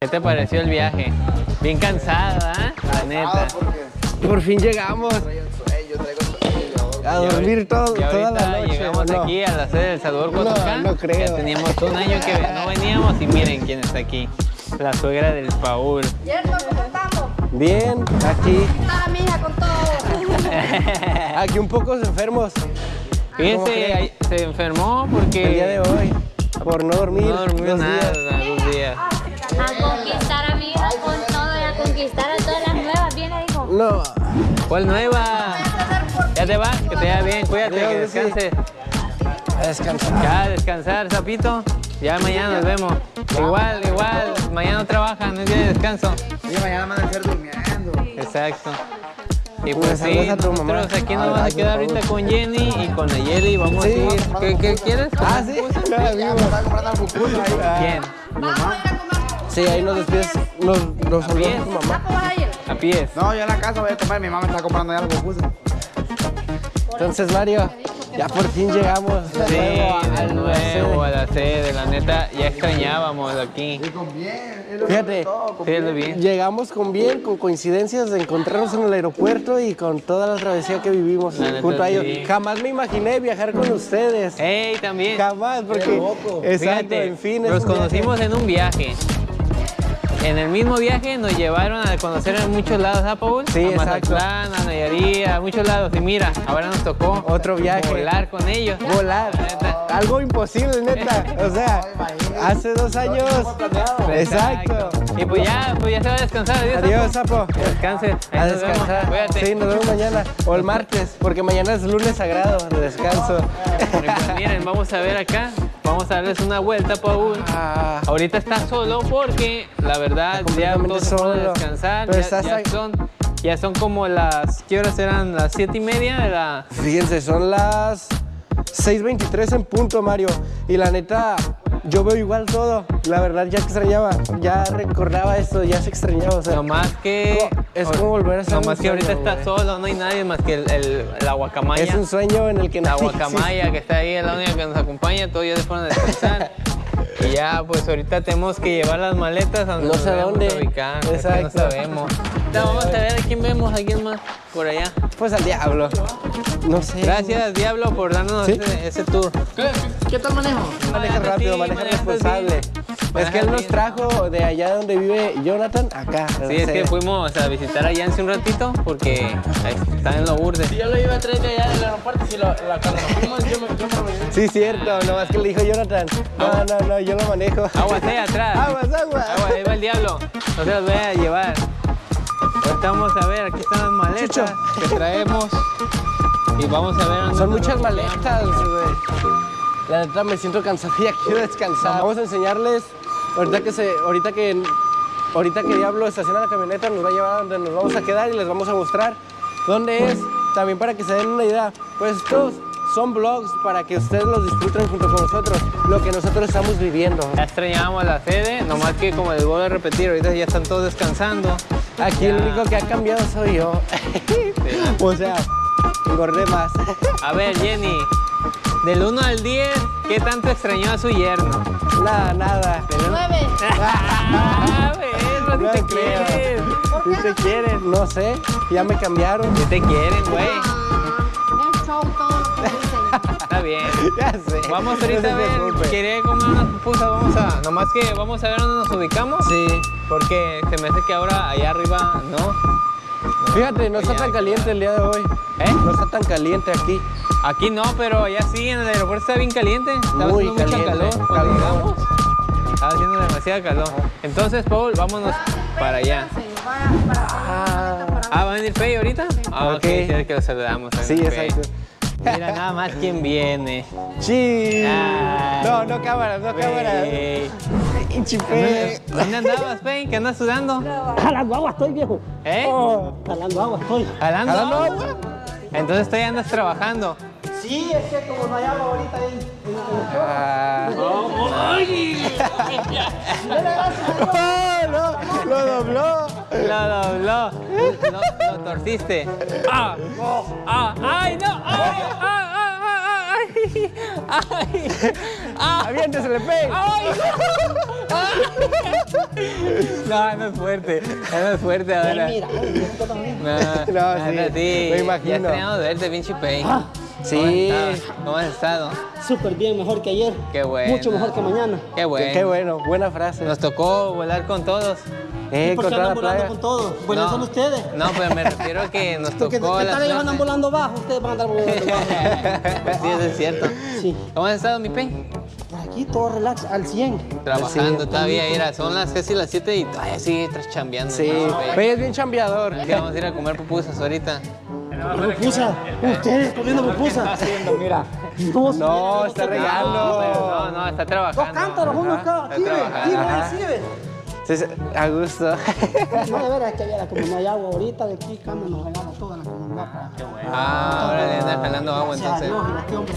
¿Qué te pareció el viaje? Bien cansado, ¿ah? La neta. Por fin llegamos a dormir todo, Y toda la ahorita noche. llegamos ¿o no? aquí a la sede del Salvador No, Cotocal. no creo. Ya teníamos un año que no veníamos y miren quién está aquí. La suegra del Paul. ¿cómo estamos? Bien, aquí, Está mi hija con todo. aquí un poco enfermos ¿Cómo Fíjense, se enfermó porque el día de hoy por no dormir no dormió dos nada días. dos días. A conquistar a mi hija con todo y a conquistar a todas las nuevas. Viene, dijo. No, ¿Cuál nueva? Ya te vas, que te vaya bien, cuídate, que sí. descanses. a descansar. Ya, descansar, sapito. Ya mañana nos vemos. Igual, igual, mañana no trabajan, no es día de descanso. Sí, mañana van a estar durmiendo. Exacto. Y Pues pues sí, a tu mamá. nosotros aquí nos vamos a quedar ahorita con Jenny y con Nayeli. Vamos Sí. a ir. ¿Qué, qué quieres? Ah, sí, comprando algo pupusa ahí. ¿Quién? Vamos a ir a comer. Sí, ahí nos despides, nos, nos tu mamá. ¿Cómo vas a ir? A pies. No, yo en la casa voy a comer. Mi mamá me está comprando ya algo pupusa. Entonces, Mario, ya por fin llegamos de Sí, nuevo a- de la nuevo a sede. la sede, la neta, ya extrañábamos aquí. Y con bien. es lo Fíjate, que todo, con Sí, bien. lo bien. Llegamos con bien, con coincidencias de encontrarnos en el aeropuerto y con toda la travesía que vivimos La neta, junto a ellos. sí. Jamás me imaginé viajar con ustedes. ¡Ey, también! Jamás, porque. Exacto, Fíjate, en fin. nos un viaje. conocimos en un viaje. En el mismo viaje nos llevaron a conocer en muchos lados a Paul. Sí, a exacto. Mazatlán, a Nayarit, a muchos lados. Y mira, ahora nos tocó Otro viaje. volar con ellos. Volar. Neta. Algo imposible, neta. O sea, hace dos años. Exacto. Y pues ya, pues ya se va a descansar. Adiós, Adiós, Sapo. Sapo. Descanse. Ahí A descansar. Cuídate. Sí, nos vemos mañana. O el martes, porque mañana es lunes sagrado de descanso. Pues miren, vamos a ver acá. Vamos a darles una vuelta, Paul. Ah, Ahorita está solo porque la verdad ya todos se fueron a solo. descansar. Pero ya, ya son, ya son como las, ¿qué horas eran? Las siete y media de la... fíjense, son las 6.23 en punto, Mario. Y la neta, yo veo igual todo. La verdad, ya extrañaba, ya recordaba esto, ya se extrañaba. O sea, Nomás que... Es como volver a ser Nomás un que ahorita sueño, está solo, no hay nadie más que el, el- la guacamaya. es un sueño en el que La guacamaya que está ahí es la única que nos acompaña, todos ya se fueron a descansar. y ya, pues ahorita tenemos que llevar las maletas a donde No sé dónde. ubicar. Exacto. No sabemos. Ahorita vamos a ver a quién vemos, a quién más por allá. Pues al diablo. No sé. Gracias, Diablo, por darnos Sí. ese, ese tour. ¿Qué tal manejo? Maneja rápido, así, maneja responsable. Es que él nos trajo de allá donde vive Jonathan, acá. Sí, es que fuimos a visitar a Yancy un ratito porque ahí está en los burdes. Yo lo iba a traer de allá del aeropuerto, si lo, la, cuando nos fuimos, yo me, yo me. Sí, cierto, nomás que le dijo Jonathan. No, no, no, yo lo manejo. Aguas ahí atrás. Aguas, aguas. Agua, ahí va el diablo. No se los voy a llevar. Ahorita vamos a ver, aquí están las maletas Chucho. que traemos. Y vamos a ver. dónde Son muchas maletas, güey. La neta me siento ya quiero descansar. Vamos a enseñarles, ahorita que se, ahorita que, ahorita que Diablo estaciona la camioneta, nos va a llevar a donde nos vamos a quedar y les vamos a mostrar dónde es, también para que se den una idea. Pues estos son vlogs para que ustedes los disfruten junto con nosotros, lo que nosotros estamos viviendo. Ya extrañábamos la sede, nomás que como les vuelvo a repetir, ahorita ya están todos descansando. Aquí el único que ha cambiado soy yo. o sea, engordé más. A ver, Jenny, del 1 al 10, ¿qué tanto extrañó a su yerno? nada, nada. Nueve. Ah, No te creo. quieren. Si te quieren, no sé, ya me cambiaron. Sí te quieren, güey. Bien. Ya sé. Vamos No ahorita se a ver, quería comer unas pupusas, vamos a, nomás que vamos a ver dónde nos ubicamos. Sí. Porque se me hace que ahora allá arriba, ¿no? Fíjate, no está tan caliente el día de hoy. ¿Eh? No está tan caliente aquí. Aquí no, pero allá sí, en el aeropuerto está bien caliente. Estaba Muy haciendo mucho caliente, calor cuando calor. llegamos. Estaba haciendo demasiado calor. Entonces, Paul, vámonos para allá. Para Ah, ¿va a venir Fey ahorita? Ah, ok, Ok. sí, que lo saludamos. Sí, exacto. Mira nada más quién viene. Sí. Ay. No, no cámaras, no cámaras. Chipé. ¿Dónde andabas, Fey? ¿Qué andas sudando? Jalando agua estoy, viejo. ¿Eh? Jalando agua estoy. ¿Jalando ¿Jalando agua? agua? Entonces tú ya andas trabajando. Sí, es que como no hay agua ahorita ahí. Ah. Oh, no, lo dobló. Lo dobló. Lo, lo torciste. ¡Ah! ¡Ah! ¡Ay, no! ¡Ay! ¡Ah! ¡Ah! ¡Ah! ¡Ay! ¡Ah! ¡Aviéntesele, Pei! ¡Ay! No, no es fuerte. No es fuerte ahora. Mira. No, No, nada, sí, me imagino. Ya extrañamos verte, pinche Pei. Sí. ¿Cómo has estado? Súper bien, mejor que ayer. Qué bueno. Mucho mejor que mañana. Qué bueno. Qué bueno, buena frase. Nos tocó volar con todos. Eh, ¿Por qué la andan volando con todos? Bueno, No. son ustedes. No, pero me refiero a que nos Porque tocó ¿qué la tal ellos andan volando bajo? Ustedes van a andar volando bajo. sí, eso es cierto. Sí. ¿Cómo has estado, mi Pei? Por aquí todo relax, al 100. Trabajando todavía, mira, son las casi las 7 y todavía sigue tras chambeando. Sí, ¿no? Pei es bien chambeador. Que vamos a ir a comer pupusas ahorita. Pupusa, ustedes comiendo pupusa. Mira. No, No, está regando. no, no, está Dos trabajando. cántaros, uno acá. Está Aquí, ve, Sí, sí, a gusto. No, de veras, es que viera, como no hay agua ahorita, de aquí Cama nos regala toda la comunidad. Ah, ahora le andan jalando agua entonces. Dios, y este hombre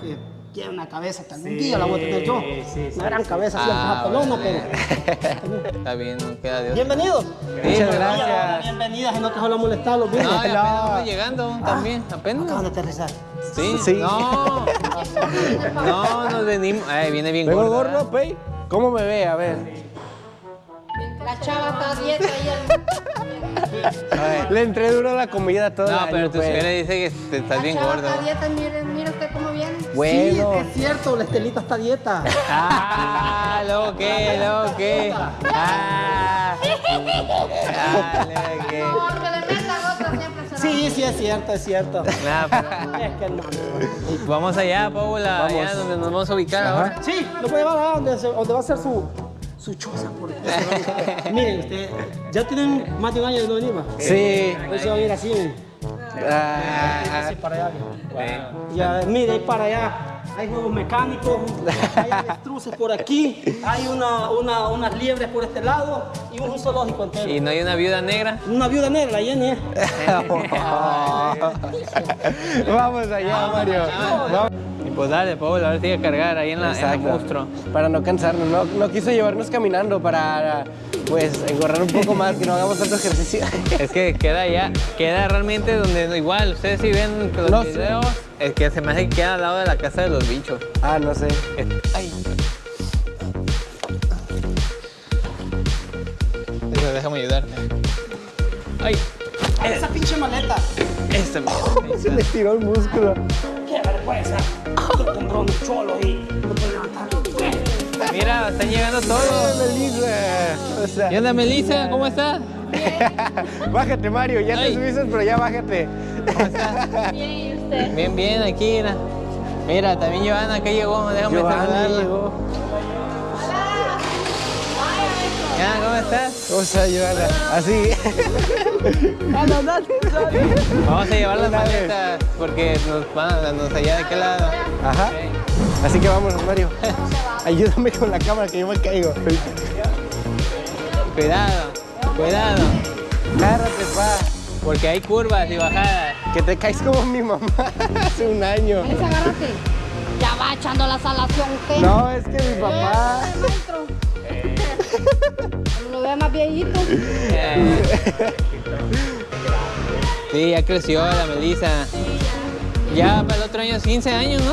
que, que tiene una cabeza que algún día la voy a tener yo. Una gran cabeza, así, Ah, pelona, órale. pero... Está bien, no queda Dios. Bienvenidos. Muchas gracias. Bienvenidas, y no te solo molestarlos. bien. No, y apenas llegando también, Acaban apenas. de aterrizar. Sí, Sí. No, no, nos venimos. Ay, viene bien ¿Vengo gorda. gordo, Pei? ¿Cómo me ve? A ver. La chava está a dieta y Le entré duro la comida todo el No, año, pero tu Pei. señora dice que te estás La bien chava gordo. está a dieta, mire, mire usted cómo viene. Bueno. Sí, es cierto, la Estelita está a dieta. Ah, luego qué, luego qué. Ah, ah, qué. No, que le otra siempre Sí, sí, es cierto, es cierto. Nah, pero- Es que no. Vamos allá, Paula, allá Vamos. donde nos vamos a ubicar ahora. Sí, lo puede llevar allá donde, donde va a ser su, su choza. Por Miren, ustedes ya tienen más de un año de no venir, ¿va? Sí. Hoy se van a ir así. Ah, Así para allá. Ya, mire, ahí para allá. Hay juegos mecánicos, hay avestruces por aquí, hay una, una, unas liebres por este lado y un zoológico entero. Y no hay una viuda negra. Una viuda negra, Jenny. ¿eh? Vamos allá, Mario. Vamos. Y pues dale, Paula, ahora sigue a cargar ahí en la, en la monstruo. Para no cansarnos. No, no quiso llevarnos caminando para, pues, engorrar un poco más, que no hagamos tanto ejercicio. Es que queda ya, queda realmente donde igual, ustedes si ven los No sé. videos, es que se me hace que queda al lado de la casa de los bichos. ah, no sé. Ay. Eso, déjame ayudarte. Ay, Esa pinche maleta. esta mierda. Se le tiró el músculo. Qué vergüenza. Compró un cholo y no. Mira, están llegando todos. Melissa. O sea, ¿Qué onda, Melissa? ¿Cómo estás? bájate, Mario. Ya Ay. te subiste, pero ya bájate. ¿Cómo estás? Bien, ¿y usted? Bien, bien, aquí, mira. También Giovanna que llegó, déjame Giovanni saludarla. llegó. Ya, ¿Cómo estás? ¿Cómo está, Giovanna? Así. Vamos a llevar las maletas porque nos van a darnos allá de qué lado. Ajá. Así que vámonos, Mario. Ayúdame con la cámara que yo me caigo. Cuidado, cuidado, Agárrate, pa. porque hay curvas y bajadas. Que te caes como mi mamá hace un año. Ese agárrate. Ya va echando la salación usted. No, es que mi papá. Lo ve más viejito. Eh. Sí, ya creció la Melissa. Ya para el otro año 15 años, ¿no?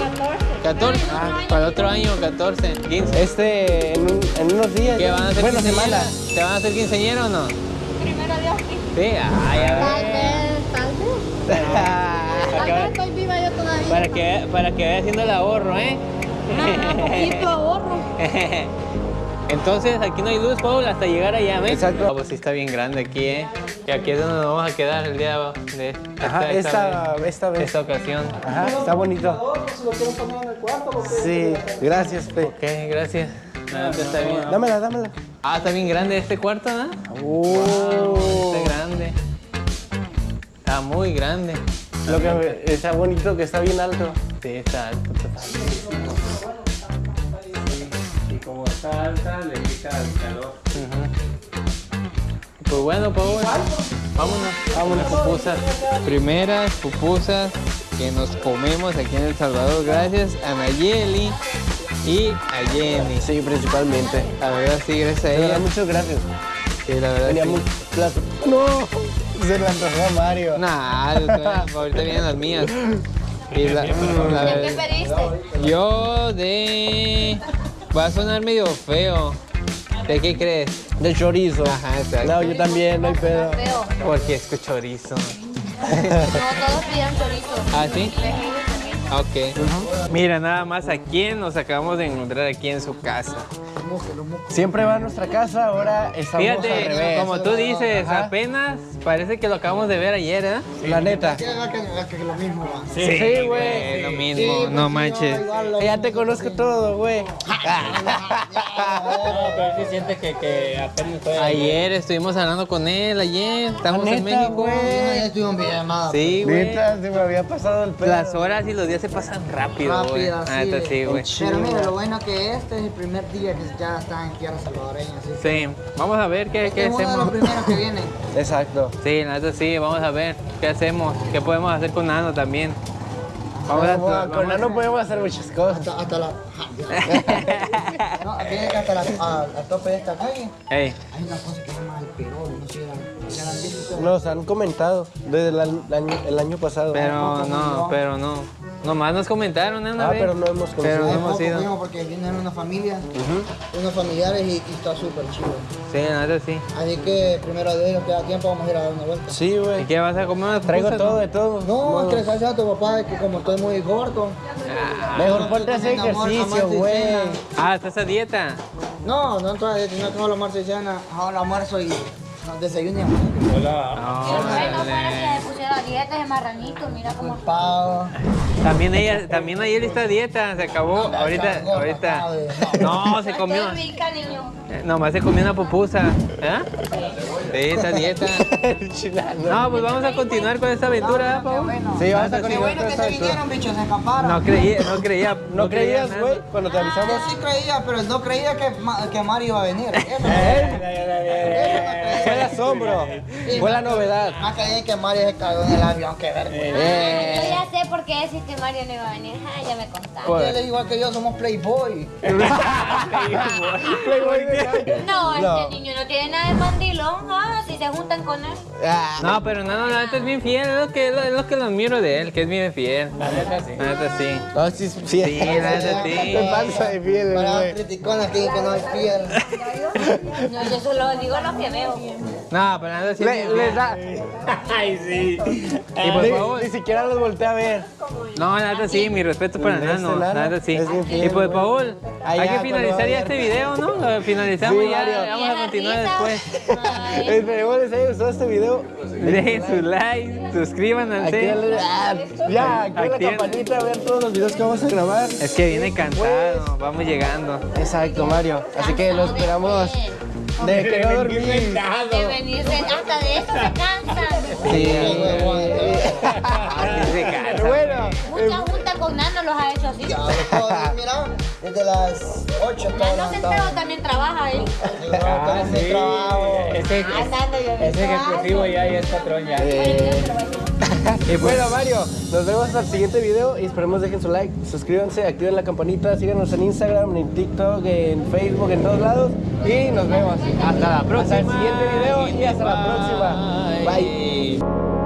14. Para el otro año 14, 15. Este, en, un- en unos días. ¿Qué van a hacer Bueno, quinceañera? semana. ¿Te van a hacer quinceañera o no? Primero Dios, sí. Sí, ay, a Tal ver. vez, tal vez. Tal vez estoy viva yo todavía. Para que, para que vaya haciendo el ahorro, ¿eh? Ah, poquito ahorro. Entonces, aquí no hay luz, Paul, hasta llegar allá, ¿ves? Exacto. Ah, pues sí está bien grande aquí, ¿eh? Y aquí es donde nos vamos a quedar el día de Ajá, esta, esta vez. esta ocasión. Ajá, está bonito. Si lo quieren poner en el cuarto, lo que- Sí, gracias, Pe. Ok, gracias. Pues está bien. Dámela, dámela. Ah, está bien grande este cuarto, ¿no? Oh. Está grande. Está muy grande. Lo que está bonito que está bien alto. Sí, está alto. Y como está alta, le quita el calor. Pues bueno, Paul, vámonos. Vámonos, pupusas. Primeras pupusas que nos comemos aquí en El Salvador gracias a Nayeli y a Jenny. Sí, principalmente. La verdad sí, gracias a ella. muchas gracias. Sí, la verdad Tenía sí. muy plazo. No, se le antojó a Mario. Nah, ahorita vienen las mías. Y la- la ¿De qué yo de... Va a sonar medio feo. ¿De qué crees? De chorizo. Ajá, exacto. No, yo también, no hay pedo. Feo. Porque es que chorizo. No, todos pidieron chorizo. ¿Ah, sí? También. Ok. Mira, nada más a quién nos acabamos de encontrar aquí en su casa. Siempre va a nuestra casa, ahora estamos al Fíjate, revés. como tú dices, Ajá. apenas parece que lo acabamos de ver ayer, ¿eh? La neta. Que lo mismo va. Sí, güey. Eh, lo mismo, no manches. Ya te conozco todo, güey. No, pero sí sientes que, que apenas fue. Ayer estuvimos hablando con él, ayer. Estamos en Neta, México. Ya estuve en videollamada. Sí, güey. Neta, se me había pasado el pedo. Las horas y los días se pasan rápido, güey. Rápido, Ah, sí. güey. Pero mira, lo bueno que este es el primer día que ya está en tierra salvadoreña. ¿sí? Vamos a ver qué, qué es uno de los hacemos. primeros que vienen. Exacto. Sí, la neta sí, vamos a ver qué hacemos, qué podemos hacer con Nano también. Vamos a, Vamos, vamos con a- Nano podemos hacer muchas cosas. Hasta, hasta la. no, que hasta la, a- al tope de esta calle. Ey, Hay una cosa que se llama el perol, no sé la- la. Nos han comentado desde el, año, el año pasado. pero no, pero no. Nomás nos comentaron, ¿eh? Una Ah, vez. pero no hemos Pero no conocido. Hemos ido. fuimos porque vienen una familia, unos familiares y, y está súper chido. Sí, la neta sí. Así que primero de ellos queda tiempo, vamos a ir a dar una vuelta. Sí, ¿Y güey. qué vas a comer? Traigo todo de todo. No, es que le a tu papá que como estoy muy gordo. Mejor ponte a hacer ejercicio, güey. Ah, ¿estás a dieta? No, no entonces no tengo y cena, ahora almuerzo y no, desayuno y Hola. Qué bueno fuera que se pusiera dieta de marranito, mira cómo. También ella, también ayer está a dieta, se acabó. No, ahorita, ahorita. No, se comió. Estoy rica, niño. eh, Nomás se comió una pupusa. ¿Eh? Sí, está a dieta. No, pues vamos a continuar con esta aventura, Pau. Sí, vamos a Qué continuar bueno con que esta se aventura. vinieron, bichos, se escaparon. No creía, no creía. ¿No creías, güey? Cuando te avisamos. Yo sí creía, pero no creía que, que Mario iba a venir. No Fue la novedad. Más creí que Mario se cagó en el avión, qué vergüenza. Yo ya sé por qué decís que Mario no iba a venir. Ah, ya me contaste. Pues- Él es igual que yo, somos Playboy. Playboy calle. No, No. este niño no tiene nada de mandilón. Ah, si se juntan con él. Ah, No, pero no, no, la neta es bien fiel, es lo que, es lo que lo admiro de él, que es bien fiel. La neta sí. La neta sí. No, sí, sí. Sí, la neta sí. Te pasa de fiel, Para güey. criticones aquí que no hay piel. No, yo solo digo lo que veo. No, pero sí. es Le, les da. Ay, sí. Y por Ni, favor. ni siquiera los volteé a ver. No, neta sí, mi respeto para ¿Ves, Nano, neta sí. Y pues. Paul, Allá, hay que finalizar ya este video, ¿no? Lo finalizamos Sí, ya, Mario. vamos a continuar después. Esperemos les haya gustado este video. Dejen su like, suscríbanse. Ah, Ya, activen la campanita a ver todos los videos que vamos a grabar. Es que viene cantado, vamos llegando. Exacto, Mario. Así que lo esperamos de que no dormir. De venirse, hasta de eso se cansan. Sí. Así se cansa. Bueno, Con Nano los ha hecho así. Ya, mira, desde las 8 todo Nano enteró, también trabaja ahí. Ah, Ese sí. trabajo. Ese, Ah, yo ese ejecutivo ya, ya es patrón ya. y bueno, Mario, nos vemos hasta el siguiente video y esperemos dejen su like, suscríbanse, activen la campanita, síganos en Instagram, en TikTok, en Facebook, en todos lados y nos vemos. Hasta la próxima. Hasta el siguiente video y hasta la próxima. Bye.